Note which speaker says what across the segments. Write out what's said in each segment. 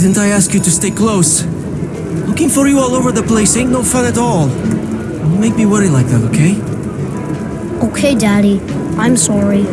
Speaker 1: Didn't I ask you to stay close? Looking for you all over the place ain't no fun at all. Don't make me worry like that, okay?
Speaker 2: Okay, Daddy. I'm sorry.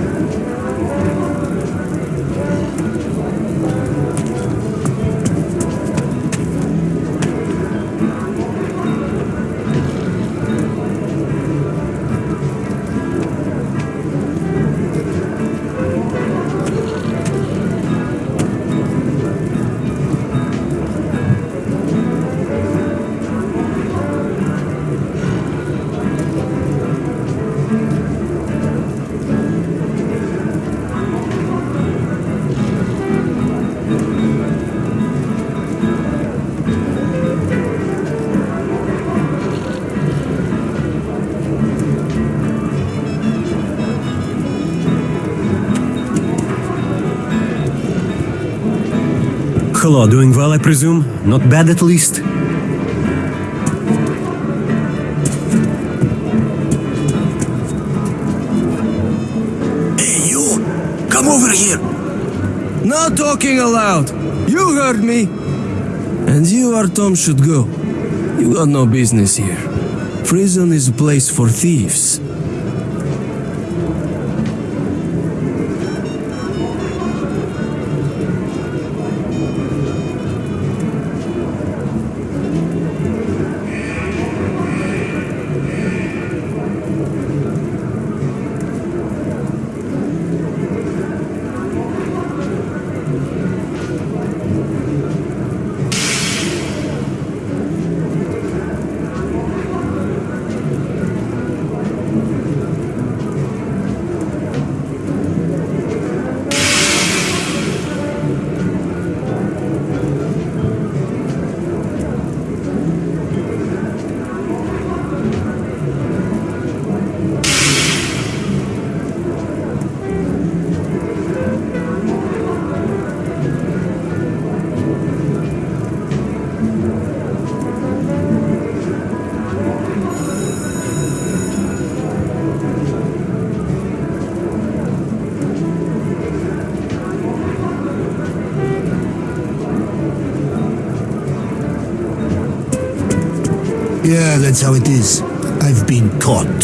Speaker 3: Hello, doing well, I presume? Not bad at least?
Speaker 4: Hey, you! Come over here!
Speaker 1: No talking aloud! You heard me! And you, Artyom, should go. You got no business here. Prison is a place for thieves.
Speaker 4: Yeah, that's how it is. I've been caught.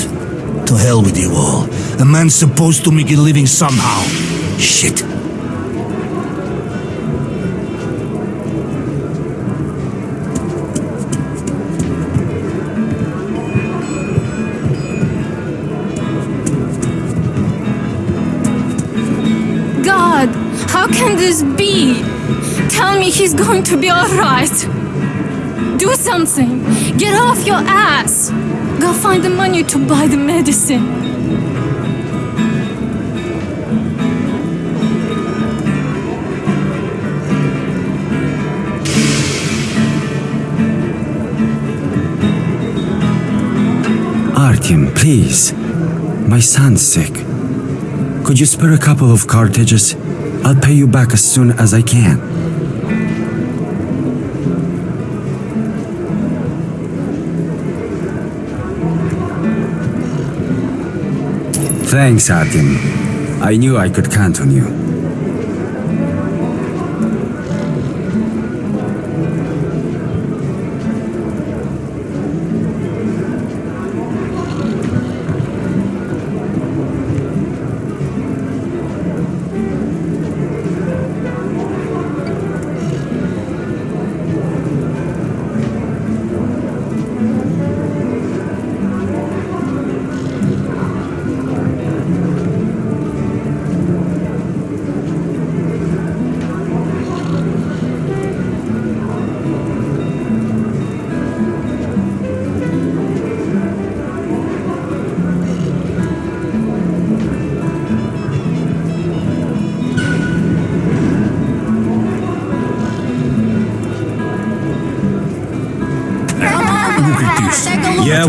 Speaker 4: To hell with you all. A man's supposed to make a living somehow. Shit.
Speaker 5: God, how can this be? Tell me he's going to be alright. Do something. Get off your ass. Go find the money to buy the medicine.
Speaker 6: Artyom, please. My son's sick. Could you spare a couple of cartridges? I'll pay you back as soon as I can. Thanks, Artyom. I knew I could count on you.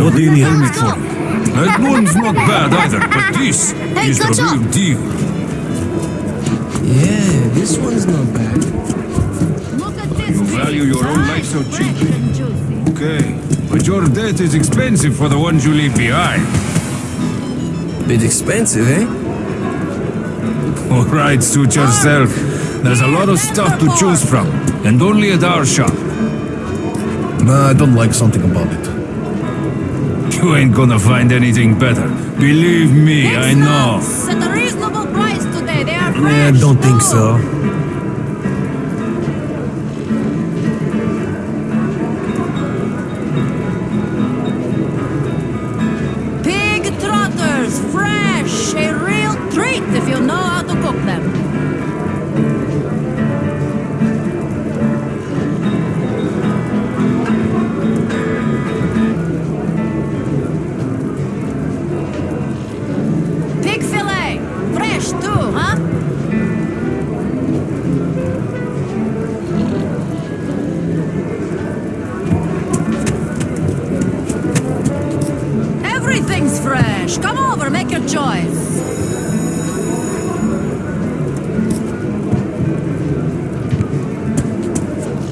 Speaker 3: What do you need?
Speaker 4: Helmet for me. That one's not bad either, but this
Speaker 2: Hey,
Speaker 4: is the
Speaker 2: good job.
Speaker 4: real deal.
Speaker 1: Yeah, this one's not bad.
Speaker 4: You value your own life so cheap. Okay, but your debt is expensive for the ones you leave behind.
Speaker 1: Bit expensive, eh?
Speaker 4: All right, suit yourself. There's a lot of stuff to choose from, and only at our shop.
Speaker 7: Nah, I don't like something about it.
Speaker 4: You ain't gonna find anything better. Believe me, I know.
Speaker 8: At a reasonable price today. They are
Speaker 9: I don't think so.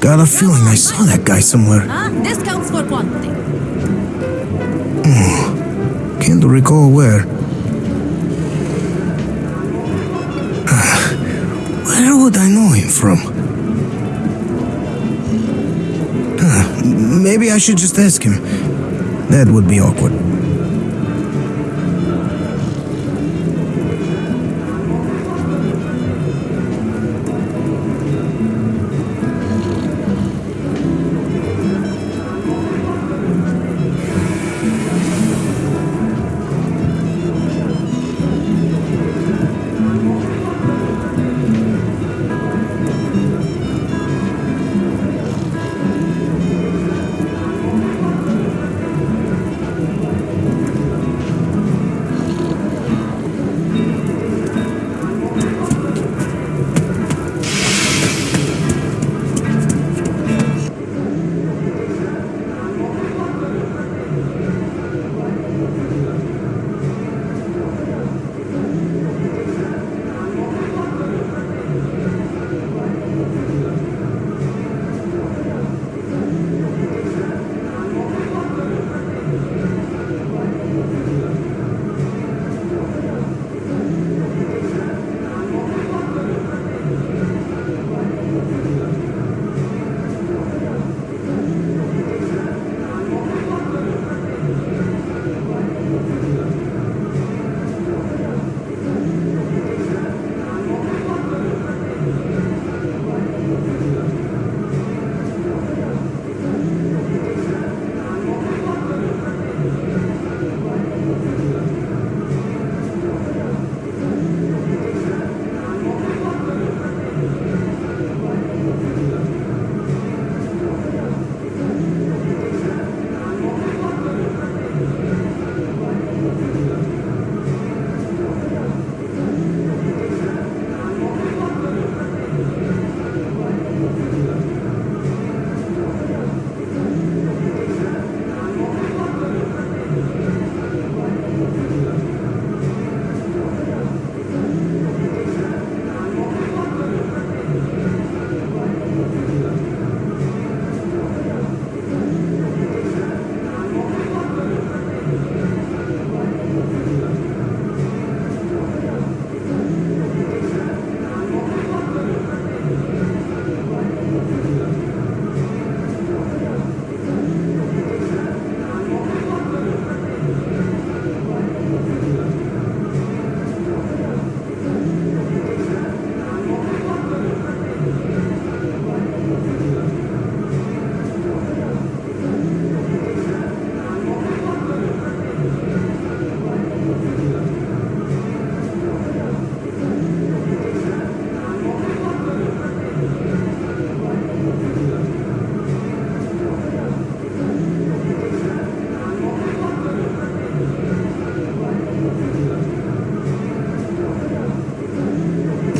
Speaker 7: Got a feeling I saw that guy somewhere.
Speaker 8: This counts for quantity. Hmm.
Speaker 7: Can't recall where. Where would I know him from? Huh, Maybe I should just ask him. That would be awkward.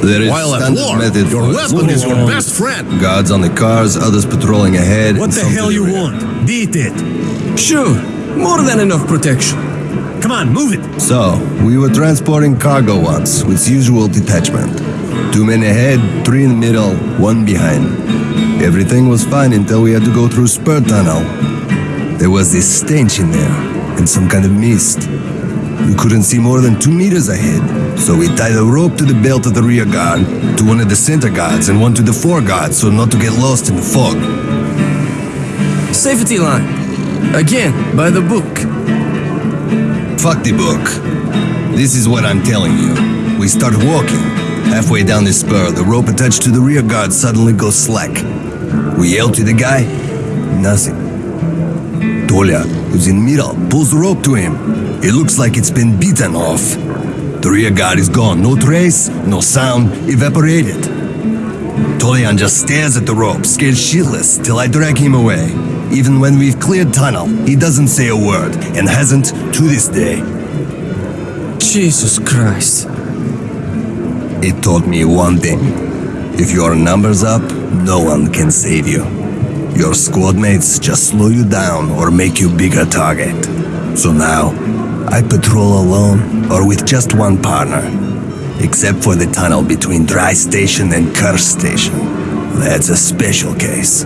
Speaker 10: There is
Speaker 7: While at war,
Speaker 10: method
Speaker 7: your weapon is your best friend.
Speaker 10: Guards on the cars, others patrolling ahead.
Speaker 9: What the hell you want? Beat it.
Speaker 1: Sure, more than enough protection.
Speaker 9: Come on, move it.
Speaker 10: So, we were transporting cargo once, with usual detachment. Two men ahead, three in the middle, one behind. Everything was fine until we had to go through Spur Tunnel. There was this stench in there, and some kind of mist. We couldn't see more than two meters ahead, so we tied a rope to the belt of the rear guard, to one of the center guards, and one to the fore guard so not to get lost in the fog.
Speaker 1: Safety line. Again, by the book.
Speaker 10: Fuck the book. This is what I'm telling you. We start walking. Halfway down the spur, the rope attached to the rear guard suddenly goes slack. We yell to the guy. Nothing. Tolia, who's in middle, pulls the rope to him. It looks like it's been beaten off. The rear guard is gone. No trace, no sound, evaporated. Tolian just stares at the rope, scared shitless, till I drag him away. Even when we've cleared tunnel, he doesn't say a word, and hasn't to this day.
Speaker 1: Jesus Christ.
Speaker 10: It taught me one thing. If your number's up, no one can save you. Your squad mates just slow you down or make you bigger target. So now, I patrol alone or with just one partner. Except for the tunnel between Dry Station and Curse Station. That's a special case.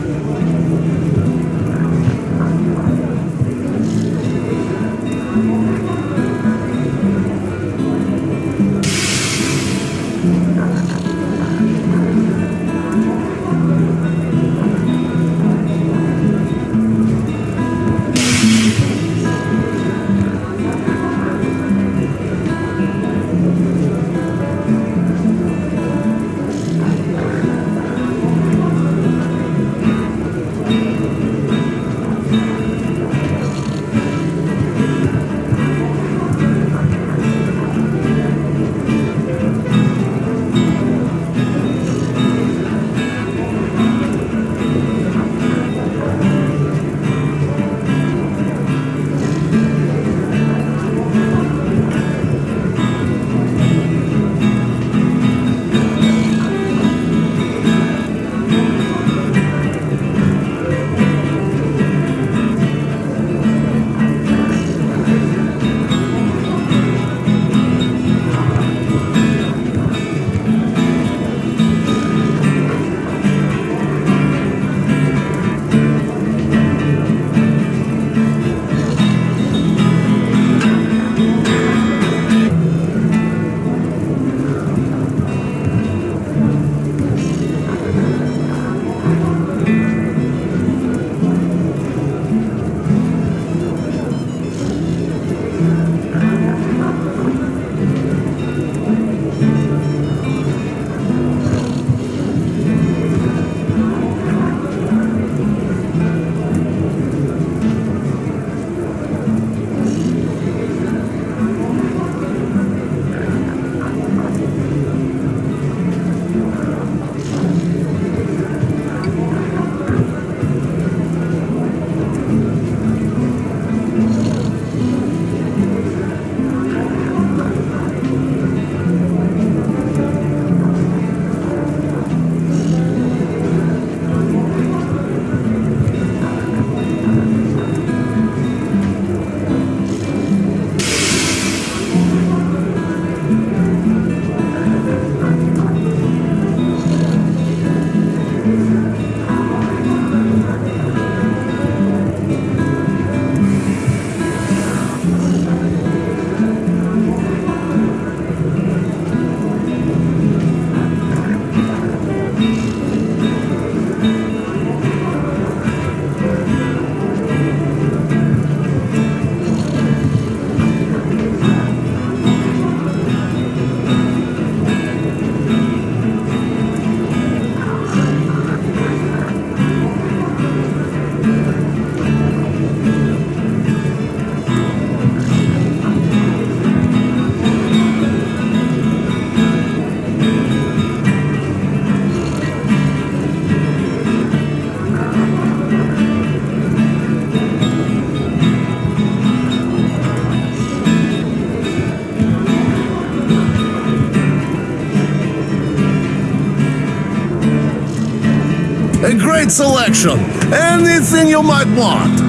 Speaker 11: Selection. Anything you might want.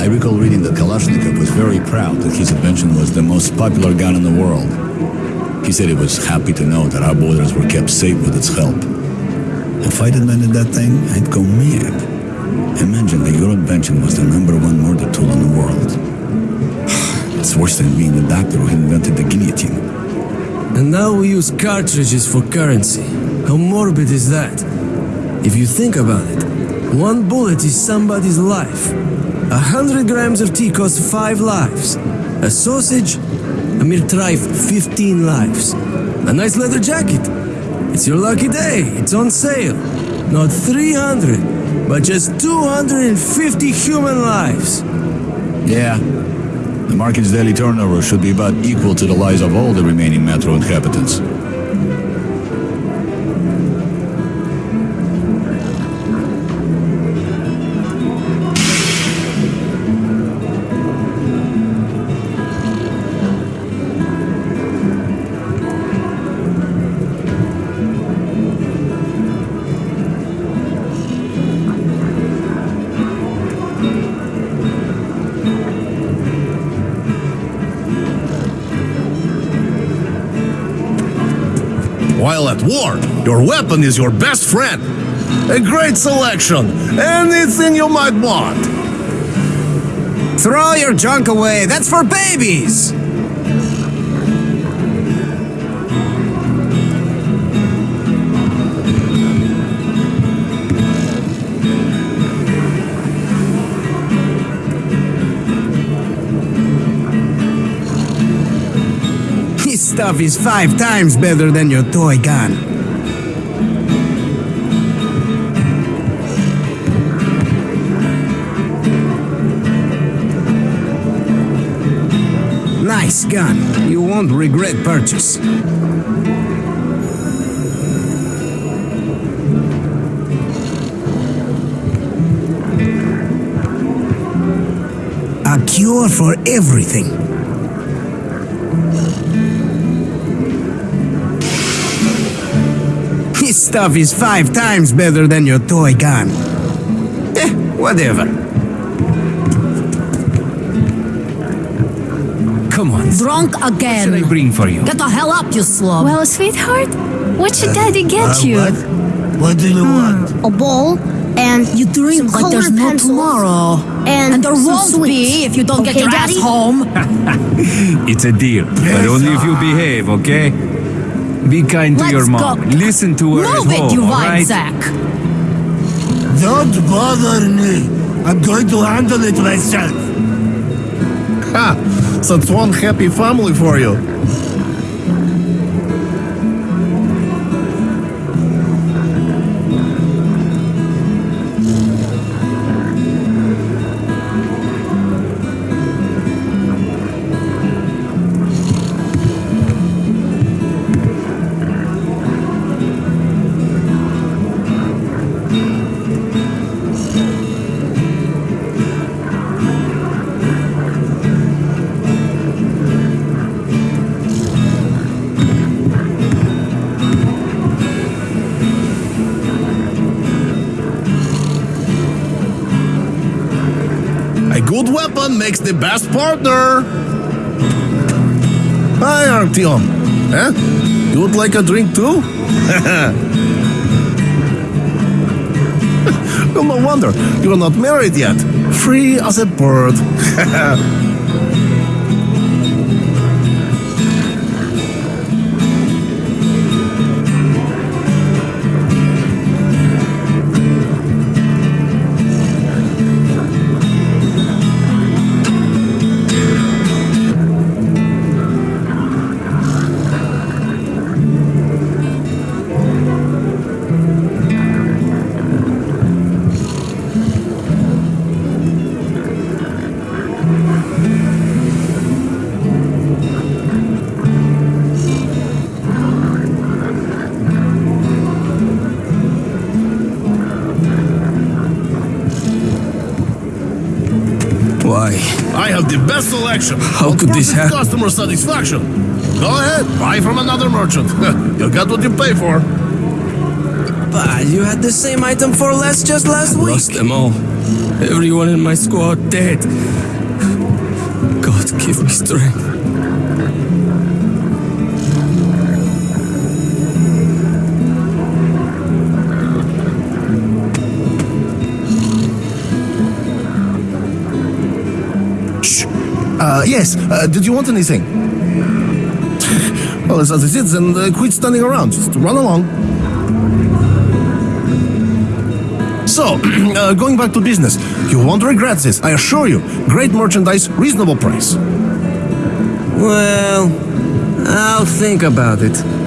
Speaker 12: I recall reading that Kalashnikov was very proud that his invention was the most popular gun in the world. He said he was happy to know that our borders were kept safe with its help. If I'd invented that thing, I'd go mad. Imagine that your invention was the number one murder tool in the world. It's worse than being the doctor who invented the guillotine.
Speaker 1: And now we use cartridges for currency. How morbid is that? If you think about it, one bullet is somebody's life. A hundred grams of tea costs five lives. A sausage, a mere trife, 15 lives. A nice leather jacket. It's your lucky day. It's on sale. Not 300, but just 250 human lives.
Speaker 12: Yeah. The market's daily turnover should be about equal to the lives of all the remaining metro inhabitants.
Speaker 11: At war, your weapon is your best friend. A great selection. Anything you might want.
Speaker 7: Throw your junk away. That's for babies. Stuff is five times better than your toy gun. Nice gun. You won't regret purchase. A cure for everything. Stuff is five times better than your toy gun. Eh, whatever.
Speaker 1: Come on.
Speaker 13: Drunk again.
Speaker 1: What should I bring for you?
Speaker 13: Get the hell up, you slug.
Speaker 5: Well, sweetheart, what should uh, daddy get uh, you?
Speaker 11: What do you hmm, want?
Speaker 2: A bowl and
Speaker 13: you drink
Speaker 2: some
Speaker 13: like there's
Speaker 2: colored
Speaker 13: no tomorrow.
Speaker 2: and,
Speaker 13: And there won't
Speaker 2: sweets.
Speaker 13: be if you don't get
Speaker 2: Okay,
Speaker 13: your
Speaker 2: Daddy?
Speaker 13: ass home.
Speaker 4: It's a deal, but only if you behave, okay? Be kind to
Speaker 13: Let's
Speaker 4: your mom.
Speaker 13: go.
Speaker 4: Listen to her
Speaker 13: Move
Speaker 4: at
Speaker 13: it, you
Speaker 4: all
Speaker 13: wine
Speaker 4: right?
Speaker 13: sack.
Speaker 11: Don't bother me. I'm going to handle it myself. Ha! Such one happy family for you. Weapon makes the best partner. Hi, Artyom. Huh? Eh? You would like a drink too? well, no wonder. You are not married yet. Free as a bird. selection.
Speaker 1: How could this happen?
Speaker 11: Customer satisfaction. Go ahead, buy from another merchant. you got what you pay for.
Speaker 1: But you had the same item for less just last week. Lost them all. Everyone in my squad dead. God give me strength.
Speaker 11: Uh, yes, uh, did you want anything? well, as it is, then uh, quit standing around. Just run along. So, uh, going back to business, you won't regret this, I assure you. Great merchandise, reasonable price.
Speaker 1: Well, I'll think about it.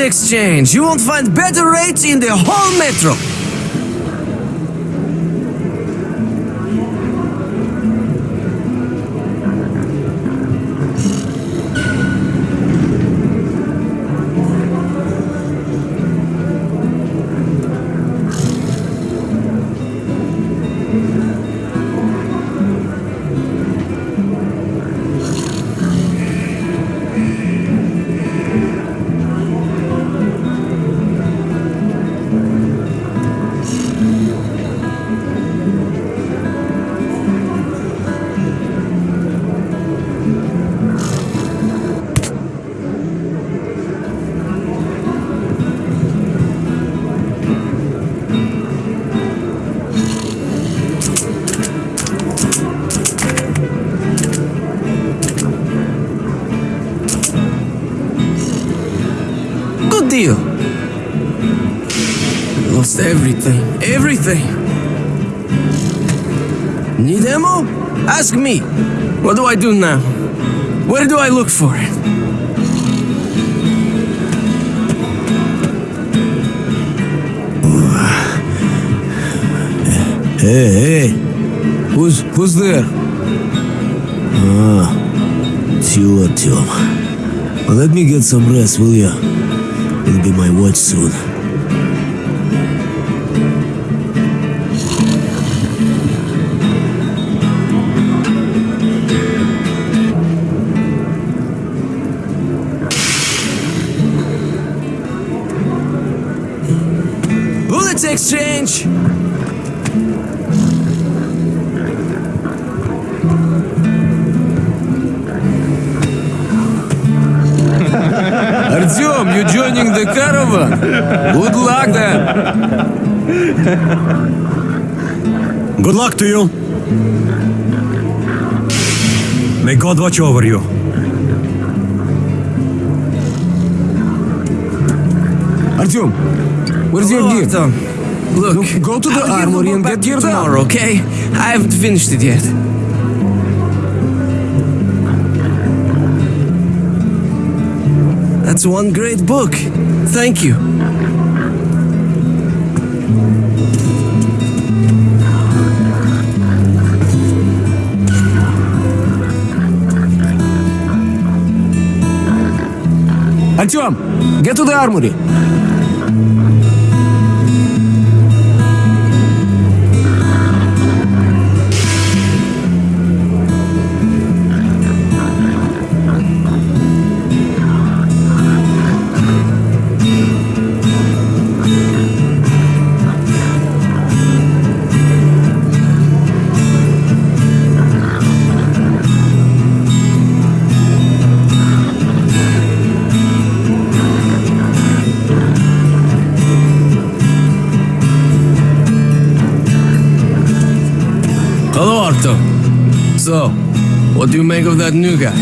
Speaker 1: Exchange! You won't find better rates in the whole metro! Ask me. What do I do now? Where do I look for it?
Speaker 11: Hey, hey. Who's, who's there? Ah, it's you, Artyom. Let me get some rest, will ya? It'll be my watch soon.
Speaker 1: Exchange! Artyom, you joining the caravan? Good luck then!
Speaker 3: Good luck to you. May God watch over you.
Speaker 1: Artyom, where's your gear? Look, go to the armory and get geared tomorrow, okay? I haven't finished it yet. That's one great book. Thank you. Artyom, get to the armory. What do you make of that new guy?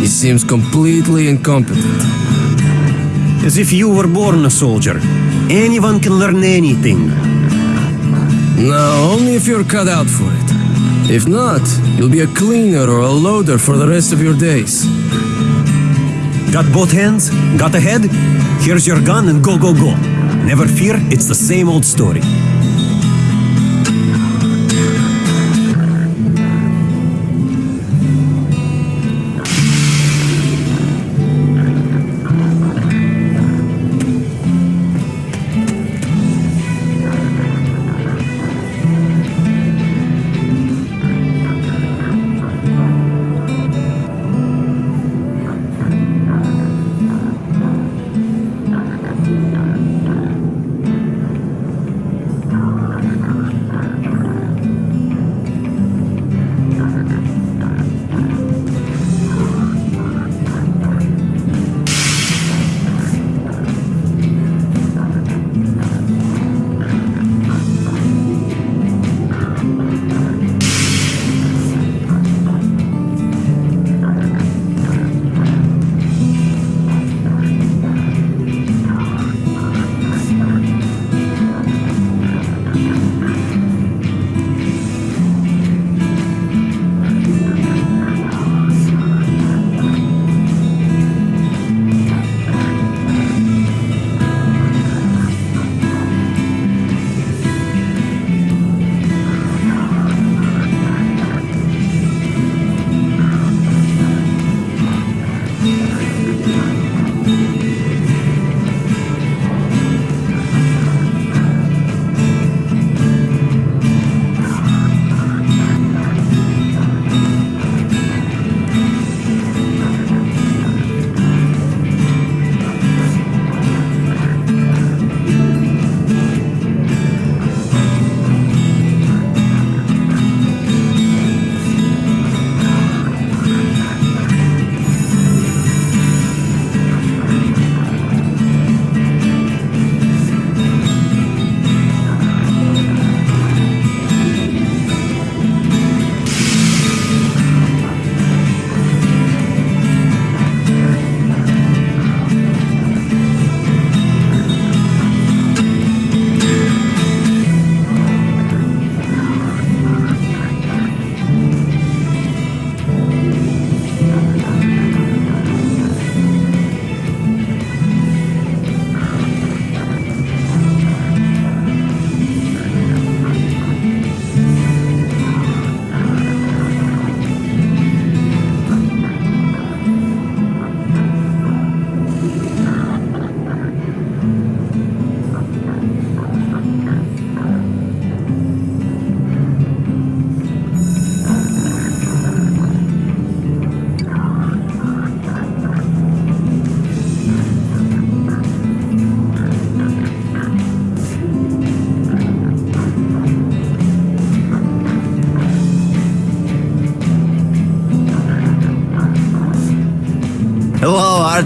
Speaker 1: He seems completely incompetent.
Speaker 3: As if you were born a soldier. Anyone can learn anything.
Speaker 1: No, only if you're cut out for it. If not, you'll be a cleaner or a loader for the rest of your days.
Speaker 3: Got both hands? Got a head? Here's your gun and go, go, go. Never fear, it's the same old story.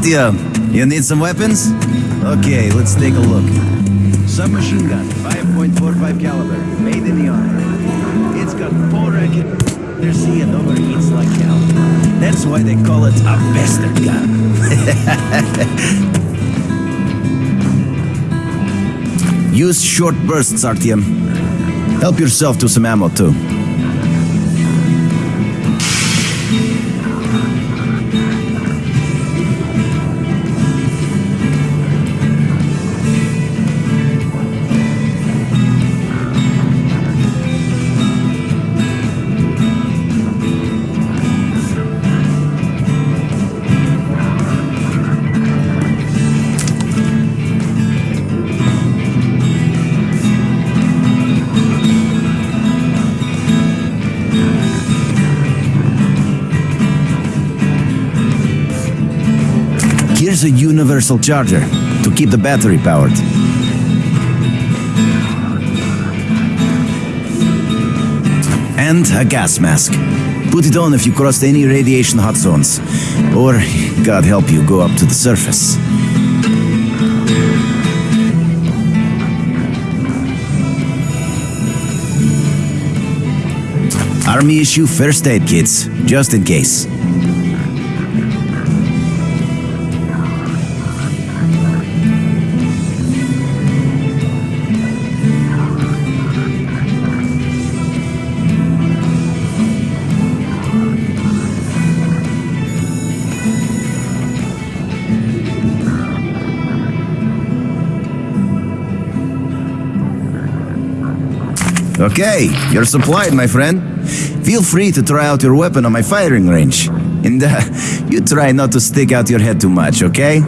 Speaker 14: Artyom. You need some weapons? Okay, let's take a look. Submachine gun, 5.45 caliber, made in the army. It's got four racket. See and overheats like hell. That's why they call it a bastard gun. Use short bursts, Artyom. Help yourself to some ammo, too. A universal charger to keep the battery powered. And a gas mask. Put it on if you crossed any radiation hot zones. Or, God help you, go up to the surface. Army issue first aid kits, just in case. Okay, you're supplied, my friend. Feel free to try out your weapon on my firing range. And uh, you try not to stick out your head too much, okay?